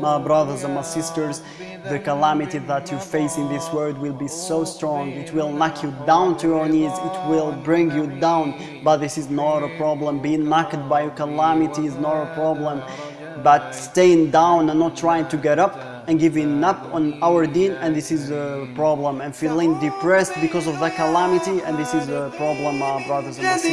My brothers and my sisters, the calamity that you face in this world will be so strong. It will knock you down to your knees. It will bring you down. But this is not a problem. Being knocked by a calamity is not a problem. But staying down and not trying to get up and giving up on our deen and this is a problem and feeling depressed because of the calamity and this is a problem my brothers and my sisters